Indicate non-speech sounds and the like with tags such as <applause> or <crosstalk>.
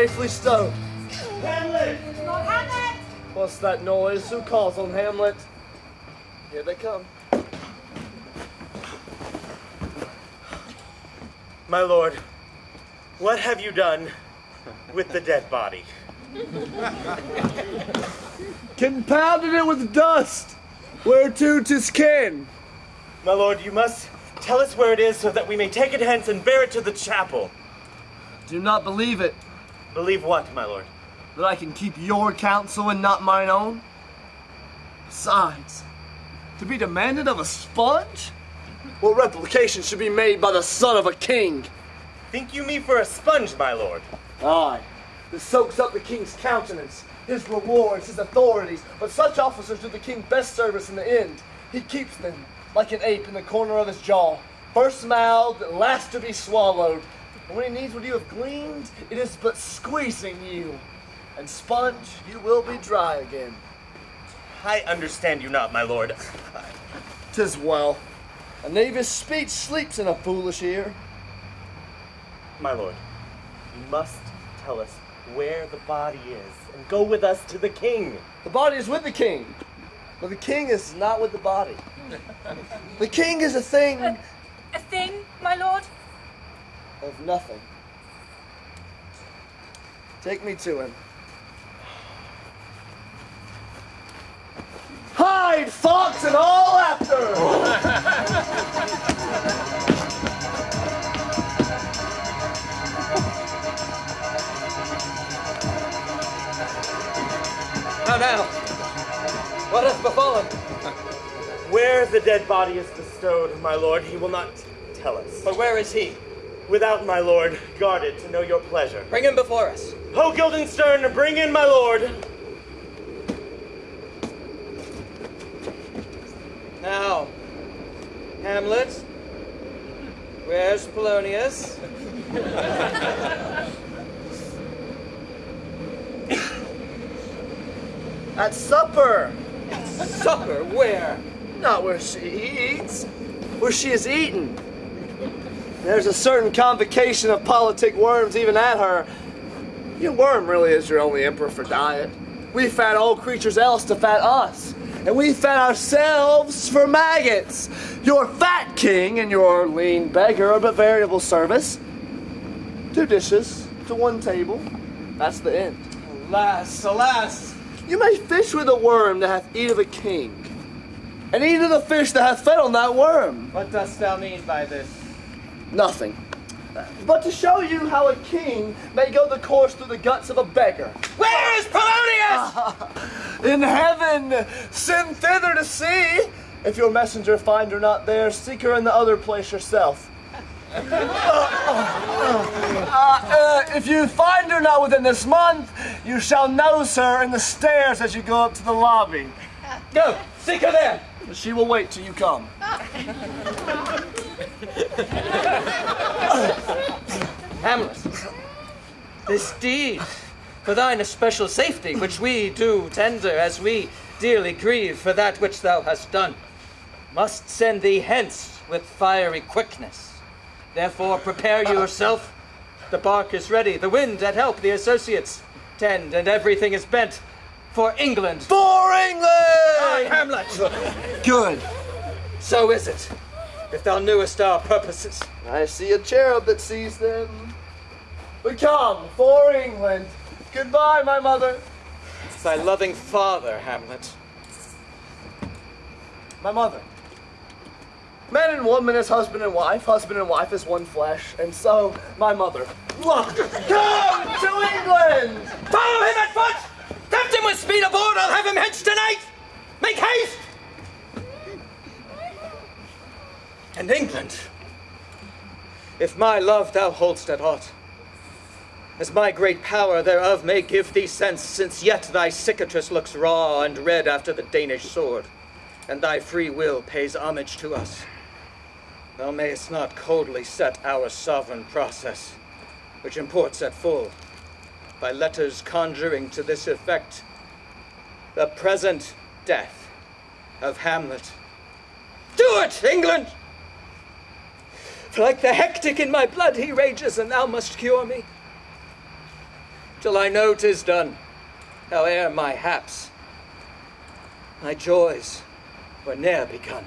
safely stowed. Hamlet! Hamlet! What's that noise? Who calls on Hamlet? Here they come. My lord, what have you done with the dead body? Compounded it with dust, whereto 'tis kin. My lord, you must tell us where it is so that we may take it hence and bear it to the chapel. Do not believe it, Believe what, my lord? that I can keep your counsel and not mine own. Besides, to be demanded of a sponge? What replication should be made by the son of a king? Think you me for a sponge, my lord? Aye, this soaks up the king's countenance, his rewards, his authorities. But such officers do the king best service in the end. He keeps them like an ape in the corner of his jaw, first mouthed, last to be swallowed. And when he needs what you have gleaned, it is but squeezing you. And sponge, you will be dry again. I understand you not, my lord. Tis well. A knavish speech sleeps in a foolish ear. My lord, you must tell us where the body is and go with us to the king. The body is with the king, but the king is not with the body. The king is a thing A thing, my lord? Of nothing. Take me to him. Hide, fox, and all after! How now? What hath befallen? Where the dead body is bestowed, my lord, he will not tell us. But where is he? Without, my lord, guarded to know your pleasure. Bring him before us. Ho, Guildenstern, bring in my lord. Now, Hamlet, where's Polonius? <coughs> At supper! At Supper, where? Not where she eats, where she is eaten. There's a certain convocation of politic worms even at her. Your worm really is your only emperor for diet. We fat all creatures else to fat us. And we fat ourselves for maggots. Your fat king and your lean beggar are but variable service. Two dishes to one table. That's the end. Alas, alas! You may fish with a worm that hath eat of a king, and eat of the fish that hath fed on that worm. What dost thou mean by this? Nothing. But to show you how a king may go the course through the guts of a beggar. Where is Polonius? <laughs> In heaven, send thither to see. If your messenger find her not there, seek her in the other place yourself. <laughs> Uh, uh, if you find her not within this month, you shall nose her in the stairs as you go up to the lobby. Go, seek her there. She will wait till you come. <laughs> <laughs> Hamlet, this deed for thine especial safety, which we do tender as we dearly grieve for that which thou hast done, must send thee hence with fiery quickness. Therefore, prepare yourself. The bark is ready, the wind at help, the associates tend, and everything is bent for England. For Aye, England! Hamlet! Good. So is it, if thou knewest our purposes. I see a cherub that sees them. We come for England. Goodbye, my mother. Thy loving father, Hamlet. My mother. Man and woman is husband and wife, husband and wife is one flesh, and so my mother. Look, come to England! Follow him at foot! Tempt him with speed aboard, I'll have him hence tonight! Make haste! And England, if my love thou holdst at aught, as my great power thereof may give thee sense, since yet thy cicatrice looks raw and red after the Danish sword, and thy free will pays homage to us, thou mayest not coldly set our sovereign process, which imports at full by letters conjuring to this effect the present death of Hamlet. Do it, England! Like the hectic in my blood he rages, and thou must cure me. till I know 'tis done, howe'er my haps, my joys were ne'er begun.